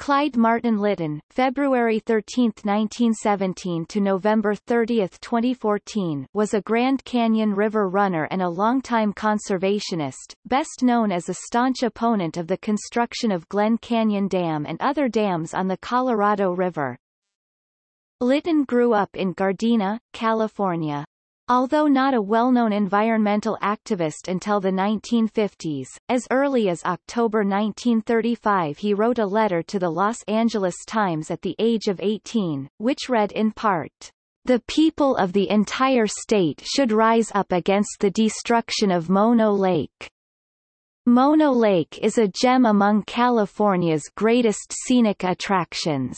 Clyde Martin Litton, February 13, 1917 to November 30, 2014, was a Grand Canyon River runner and a longtime conservationist, best known as a staunch opponent of the construction of Glen Canyon Dam and other dams on the Colorado River. Litton grew up in Gardena, California. Although not a well-known environmental activist until the 1950s, as early as October 1935 he wrote a letter to the Los Angeles Times at the age of 18, which read in part, The people of the entire state should rise up against the destruction of Mono Lake. Mono Lake is a gem among California's greatest scenic attractions.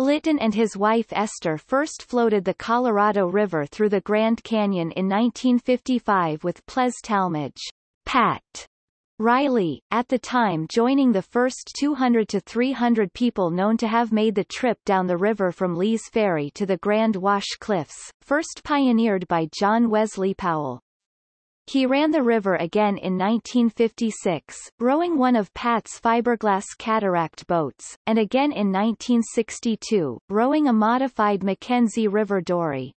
Litton and his wife Esther first floated the Colorado River through the Grand Canyon in 1955 with Plez Talmadge, Pat Reilly, at the time joining the first 200 to 300 people known to have made the trip down the river from Lee's Ferry to the Grand Wash Cliffs, first pioneered by John Wesley Powell. He ran the river again in 1956, rowing one of Pat's fiberglass cataract boats, and again in 1962, rowing a modified McKenzie River dory.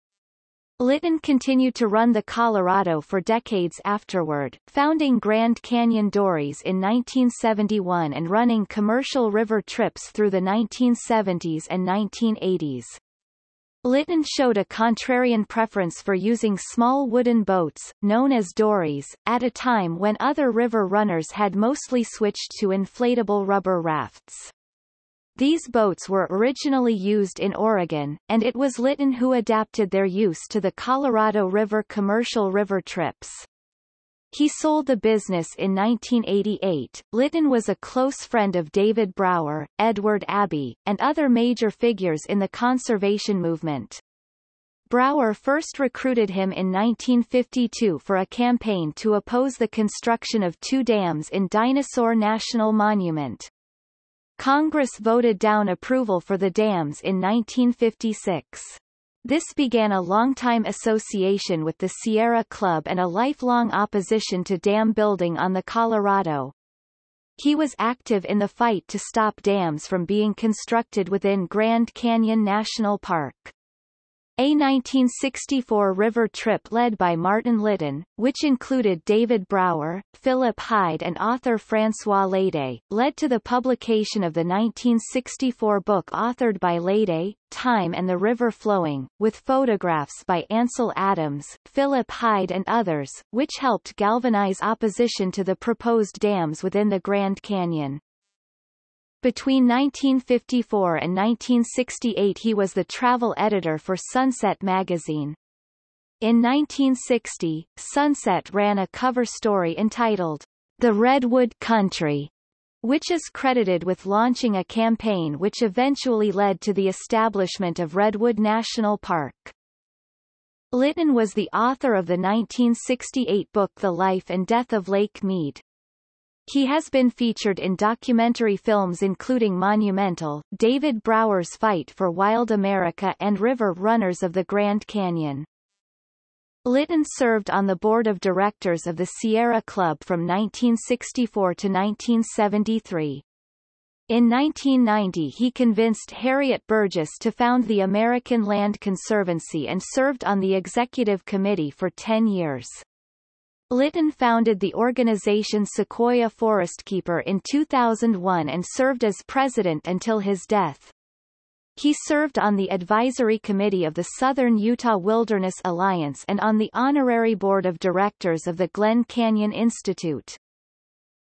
Litton continued to run the Colorado for decades afterward, founding Grand Canyon Dories in 1971 and running commercial river trips through the 1970s and 1980s. Litton showed a contrarian preference for using small wooden boats, known as dories, at a time when other river runners had mostly switched to inflatable rubber rafts. These boats were originally used in Oregon, and it was Litton who adapted their use to the Colorado River commercial river trips. He sold the business in 1988. Litton was a close friend of David Brower, Edward Abbey, and other major figures in the conservation movement. Brower first recruited him in 1952 for a campaign to oppose the construction of two dams in Dinosaur National Monument. Congress voted down approval for the dams in 1956. This began a long-time association with the Sierra Club and a lifelong opposition to dam building on the Colorado. He was active in the fight to stop dams from being constructed within Grand Canyon National Park. A 1964 river trip led by Martin Litton, which included David Brower, Philip Hyde and author François Leydet, led to the publication of the 1964 book authored by Leydet, Time and the River Flowing, with photographs by Ansel Adams, Philip Hyde and others, which helped galvanize opposition to the proposed dams within the Grand Canyon. Between 1954 and 1968 he was the travel editor for Sunset magazine. In 1960, Sunset ran a cover story entitled, The Redwood Country, which is credited with launching a campaign which eventually led to the establishment of Redwood National Park. Litton was the author of the 1968 book The Life and Death of Lake Mead. He has been featured in documentary films including Monumental, David Brower's Fight for Wild America and River Runners of the Grand Canyon. Litton served on the board of directors of the Sierra Club from 1964 to 1973. In 1990 he convinced Harriet Burgess to found the American Land Conservancy and served on the executive committee for 10 years. Litton founded the organization Sequoia Forestkeeper in 2001 and served as president until his death. He served on the advisory committee of the Southern Utah Wilderness Alliance and on the honorary board of directors of the Glen Canyon Institute.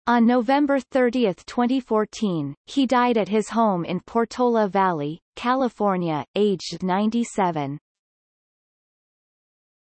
On November 30, 2014, he died at his home in Portola Valley, California, aged 97.